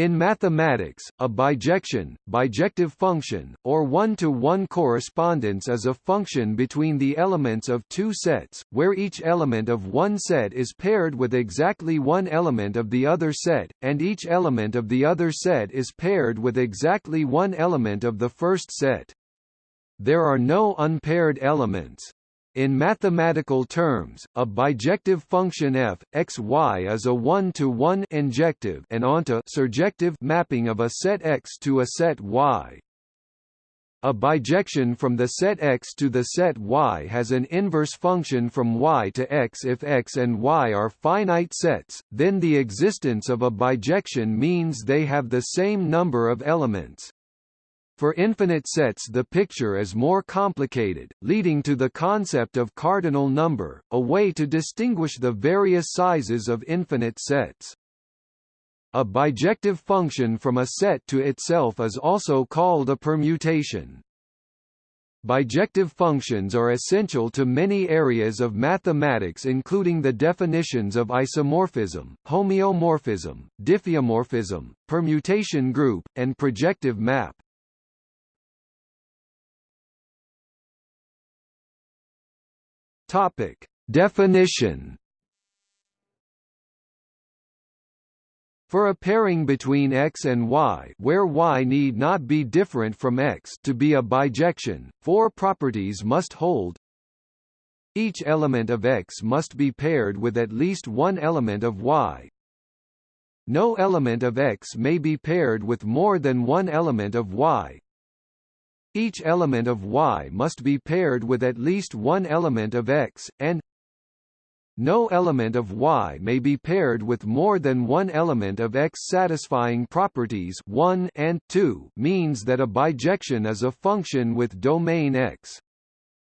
In mathematics, a bijection, bijective function, or one-to-one -one correspondence is a function between the elements of two sets, where each element of one set is paired with exactly one element of the other set, and each element of the other set is paired with exactly one element of the first set. There are no unpaired elements. In mathematical terms, a bijective function f x y is a one-to-one injective and onto surjective mapping of a set X to a set Y. A bijection from the set X to the set Y has an inverse function from Y to X if X and Y are finite sets, then the existence of a bijection means they have the same number of elements. For infinite sets the picture is more complicated, leading to the concept of cardinal number, a way to distinguish the various sizes of infinite sets. A bijective function from a set to itself is also called a permutation. Bijective functions are essential to many areas of mathematics including the definitions of isomorphism, homeomorphism, diffeomorphism, permutation group, and projective map. Topic: Definition. For a pairing between x and y where y need not be different from x to be a bijection, four properties must hold. Each element of x must be paired with at least one element of y. No element of x may be paired with more than one element of y. Each element of Y must be paired with at least one element of X, and no element of Y may be paired with more than one element of X. Satisfying properties 1 and 2 means that a bijection is a function with domain X.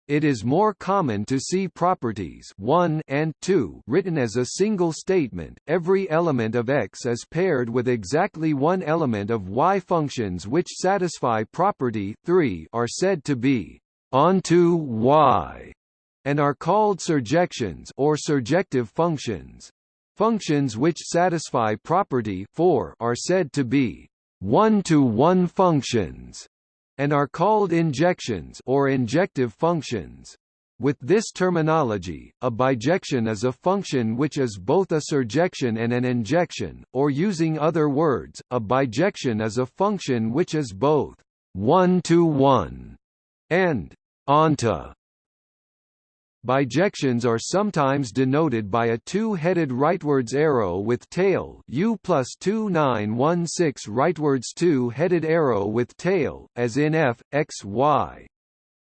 It is more common to see properties 1 and 2 written as a single statement. Every element of X is paired with exactly one element of Y. Functions which satisfy property 3 are said to be onto Y and are called surjections or surjective functions. Functions which satisfy property 4 are said to be one-to-one -one functions and are called injections or injective functions. With this terminology, a bijection is a function which is both a surjection and an injection, or using other words, a bijection is a function which is both one-to-one -one and onto Bijections are sometimes denoted by a two-headed rightwards arrow with tail U plus 2916 rightwards two-headed arrow with tail, as in f, x, y.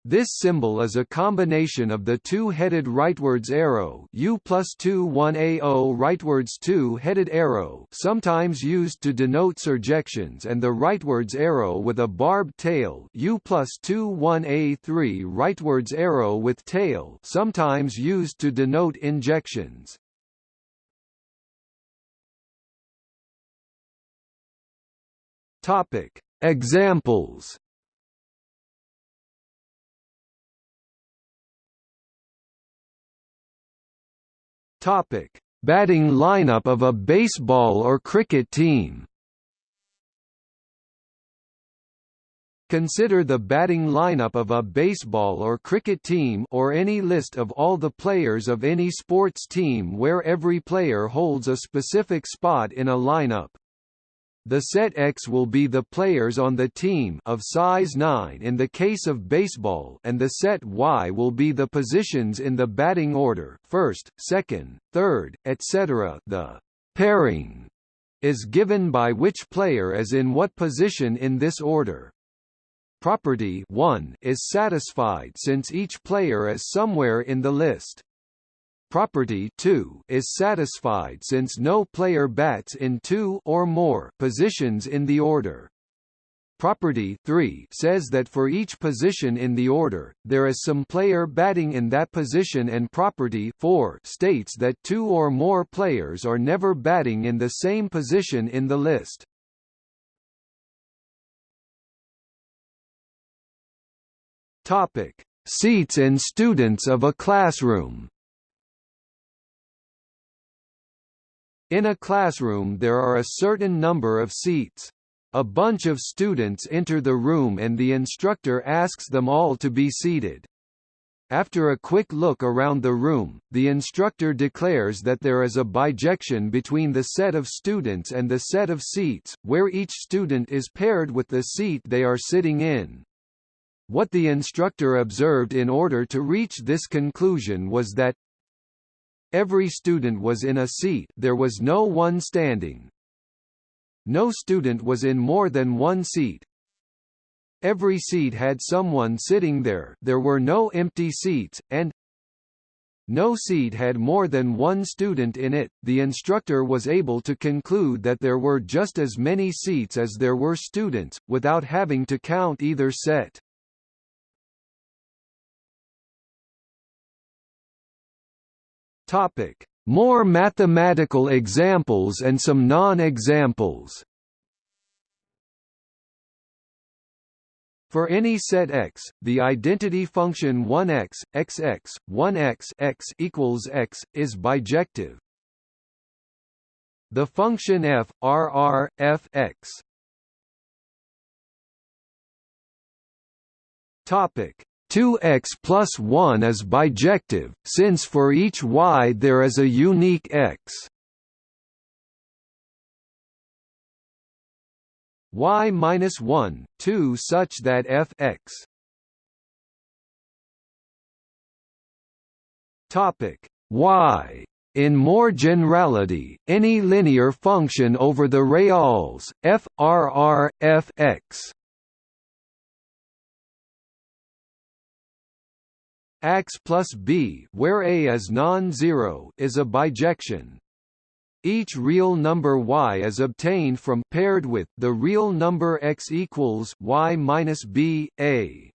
This symbol is a combination of the two-headed rightwards arrow U plus 2 1 AO rightwards two-headed arrow sometimes used to denote surjections and the rightwards arrow with a barbed tail U plus 2 1 A3 rightwards arrow with tail sometimes used to denote injections. Topic. Examples Topic: Batting lineup of a baseball or cricket team. Consider the batting lineup of a baseball or cricket team or any list of all the players of any sports team where every player holds a specific spot in a lineup. The set X will be the players on the team of size 9 in the case of baseball and the set Y will be the positions in the batting order first, second, third, etc. The pairing is given by which player is in what position in this order. Property 1 is satisfied since each player is somewhere in the list property 2 is satisfied since no player bats in two or more positions in the order. Property 3 says that for each position in the order, there is some player batting in that position and property 4 states that two or more players are never batting in the same position in the list. Topic: Seats and students of a classroom In a classroom there are a certain number of seats. A bunch of students enter the room and the instructor asks them all to be seated. After a quick look around the room, the instructor declares that there is a bijection between the set of students and the set of seats, where each student is paired with the seat they are sitting in. What the instructor observed in order to reach this conclusion was that every student was in a seat there was no one standing. No student was in more than one seat, Every seat had someone sitting there there were no empty seats, and no seat had more than one student in it. The instructor was able to conclude that there were just as many seats as there were students, without having to count either set. Topic: More mathematical examples and some non-examples. For any set x, the identity function 1x, xx, 1x x equals x, is bijective. The function f, rr, f x. Topic 2x plus 1 is bijective, since for each y there is a unique x. y minus 1, 2 such that f x. Topic. Y. In more generality, any linear function over the reals, f, r, r, f, x x plus b where a is non-zero is a bijection. Each real number y is obtained from paired with the real number x equals y minus b a.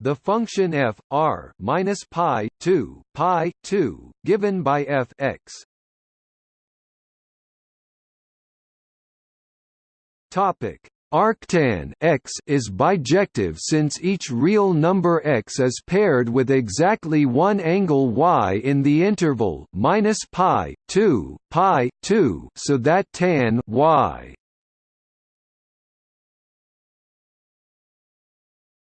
The function f r minus pi 2 pi 2 given by f x. Topic Arctan x is bijective since each real number x is paired with exactly one angle y in the interval minus pi 2 pi 2 so that tan y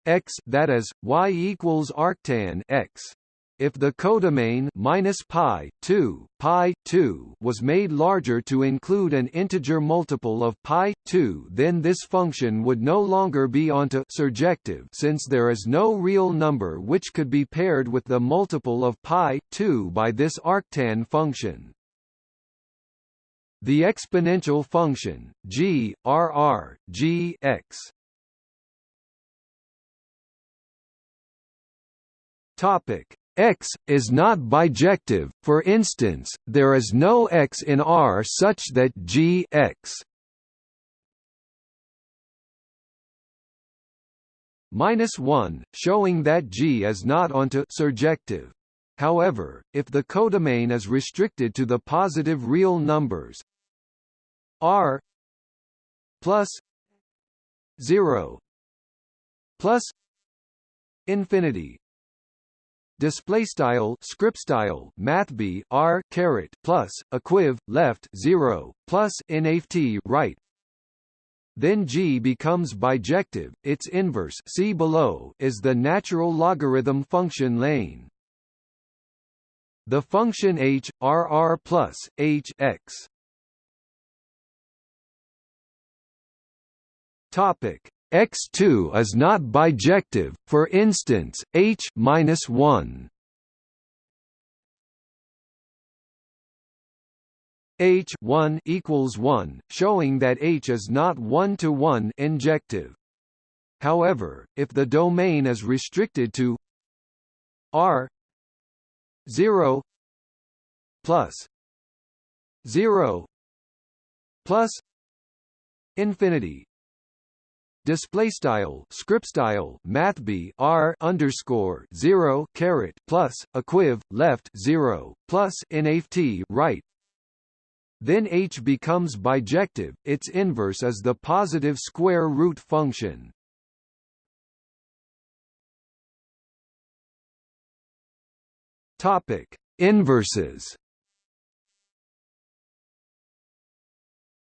x that is y equals arctan x if the codomain minus pi 2 pi 2 was made larger to include an integer multiple of pi 2, then this function would no longer be onto surjective since there is no real number which could be paired with the multiple of pi 2 by this arctan function. The exponential function g r r g x Topic X, is not bijective, for instance, there is no X in R such that G X minus 1, showing that G is not onto surjective. However, if the codomain is restricted to the positive real numbers R plus 0 plus infinity display style script style math b r caret plus equiv left 0 plus nft right. Then g becomes bijective its inverse see below is the natural logarithm function lane. The function h r r plus h x. Topic X2 is not bijective, for instance, H minus 1 H 1 equals 1, showing that H is not one-to-one -one injective. However, if the domain is restricted to R 0 plus 0 plus infinity display style script style math b r underscore 0 caret plus equiv left 0 plus nft right. Then h becomes bijective its inverse is the positive square root function. Topic inverses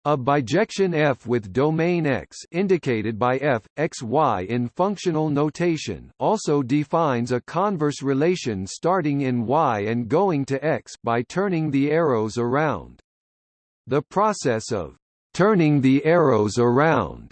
A bijection F with domain X indicated by F, X, Y in functional notation also defines a converse relation starting in Y and going to X by turning the arrows around. The process of turning the arrows around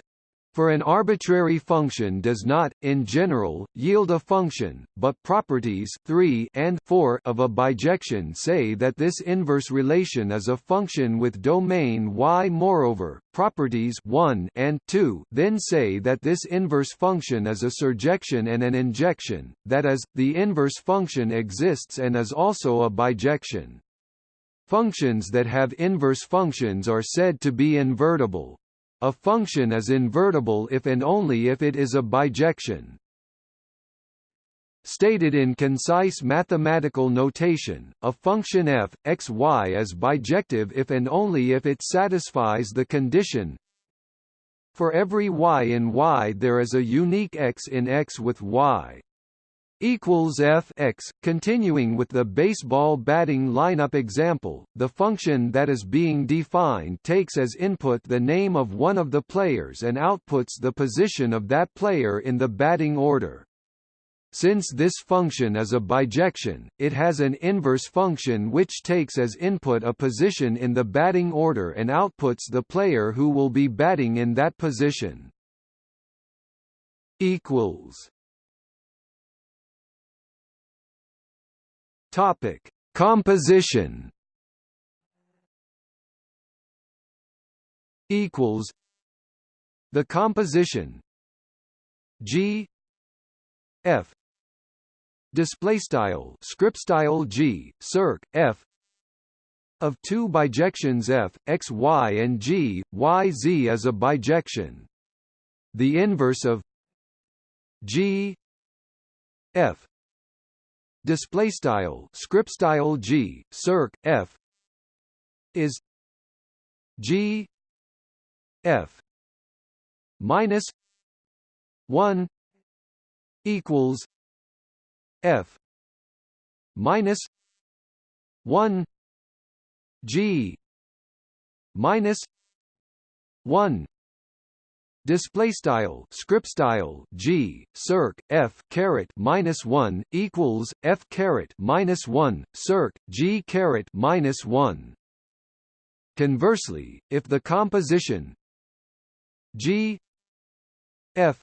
for an arbitrary function does not, in general, yield a function, but properties 3 and 4 of a bijection say that this inverse relation is a function with domain Y. Moreover, properties 1 and 2 then say that this inverse function is a surjection and an injection, that is, the inverse function exists and is also a bijection. Functions that have inverse functions are said to be invertible. A function is invertible if and only if it is a bijection. Stated in concise mathematical notation, a function f, x, y is bijective if and only if it satisfies the condition For every y in y there is a unique x in x with y equals f x. Continuing with the baseball batting lineup example, the function that is being defined takes as input the name of one of the players and outputs the position of that player in the batting order. Since this function is a bijection, it has an inverse function which takes as input a position in the batting order and outputs the player who will be batting in that position. equals Topic: Composition. Equals. The composition. G. F. Display style. Script style. G. Circ. F. Of two bijections. F, X, Y. and G, Y, Z. is a bijection. The inverse of G. F display style script style g circ f is g f minus 1 equals f minus 1 g minus 1 Display style script style G circ F caret minus one equals F caret minus one circ G caret minus one. Conversely, if the composition G F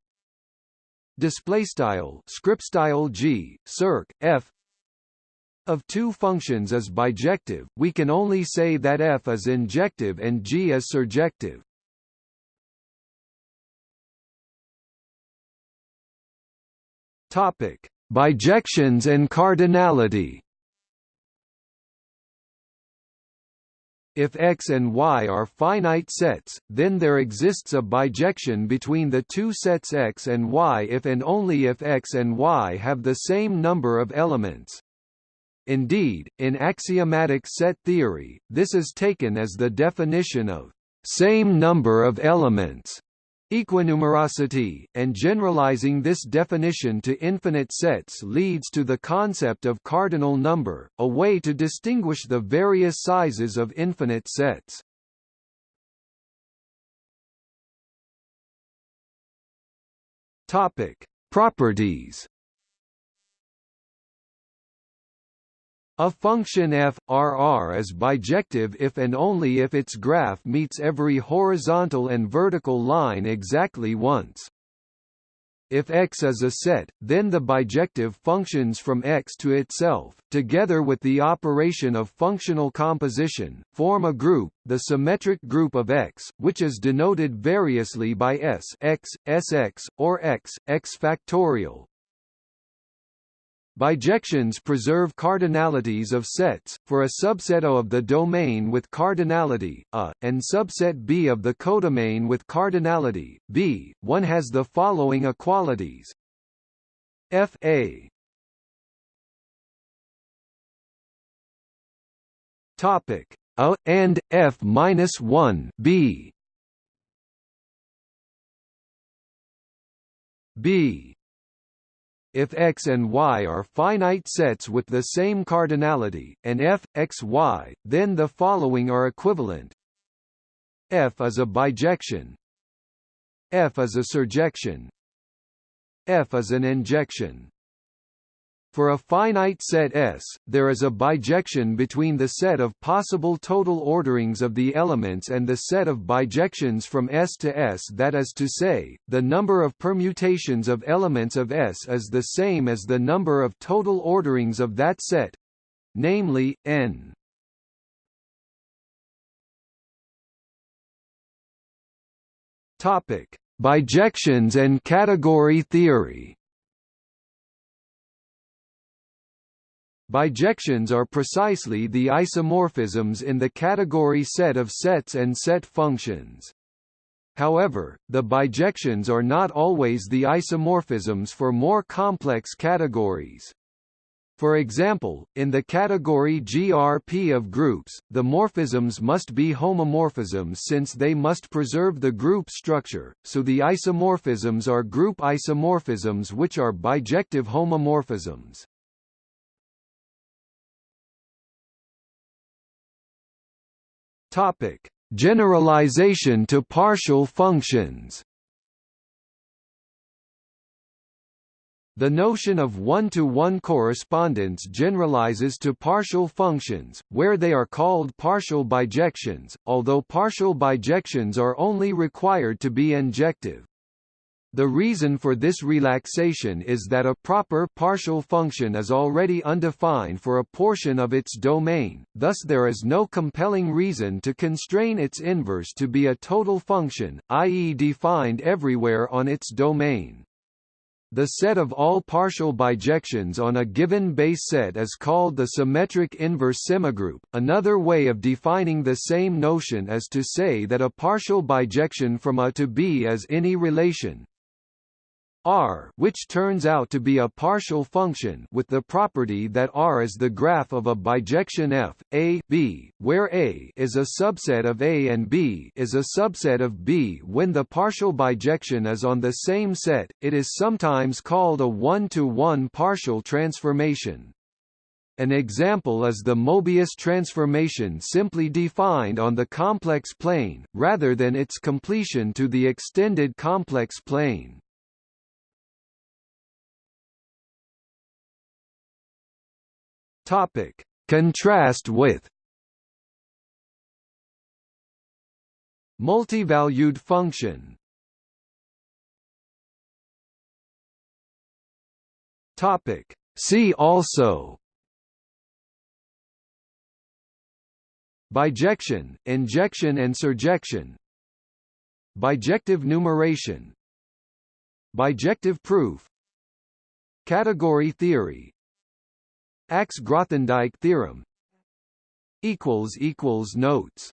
display style script style G circ F of two functions is bijective, we can only say that F is injective and G is surjective. Topic: Bijections and cardinality. If X and Y are finite sets, then there exists a bijection between the two sets X and Y if and only if X and Y have the same number of elements. Indeed, in axiomatic set theory, this is taken as the definition of same number of elements Equinumerosity, and generalizing this definition to infinite sets leads to the concept of cardinal number, a way to distinguish the various sizes of infinite sets. Topic: Properties A function f, R is bijective if and only if its graph meets every horizontal and vertical line exactly once. If X is a set, then the bijective functions from X to itself, together with the operation of functional composition, form a group, the symmetric group of X, which is denoted variously by S X, Sx, or X, X factorial. Bijections preserve cardinalities of sets, for a subset O of the domain with cardinality, A, and subset B of the codomain with cardinality, B, one has the following equalities. F A. Topic. A and F minus one B. B if X and Y are finite sets with the same cardinality, and f, x, y, then the following are equivalent. F is a bijection. F is a surjection. F is an injection for a finite set S, there is a bijection between the set of possible total orderings of the elements and the set of bijections from S to S that is to say, the number of permutations of elements of S is the same as the number of total orderings of that set—namely, n. Bijections and category theory Bijections are precisely the isomorphisms in the category set of sets and set functions. However, the bijections are not always the isomorphisms for more complex categories. For example, in the category GRP of groups, the morphisms must be homomorphisms since they must preserve the group structure, so the isomorphisms are group isomorphisms which are bijective homomorphisms. Topic: Generalization to partial functions. The notion of one-to-one -one correspondence generalizes to partial functions, where they are called partial bijections, although partial bijections are only required to be injective. The reason for this relaxation is that a proper partial function is already undefined for a portion of its domain, thus there is no compelling reason to constrain its inverse to be a total function, i.e. defined everywhere on its domain. The set of all partial bijections on a given base set is called the symmetric inverse semigroup. Another way of defining the same notion is to say that a partial bijection from A to B is any relation R which turns out to be a partial function with the property that R is the graph of a bijection F, A B, where A is a subset of A and B is a subset of B when the partial bijection is on the same set, it is sometimes called a one-to-one -one partial transformation. An example is the Mobius transformation simply defined on the complex plane, rather than its completion to the extended complex plane. Topic: Contrast with multivalued function. Topic: See also Bijection, injection and surjection. Bijective numeration. Bijective proof. Category theory Ax-Grothendieck theorem. Notes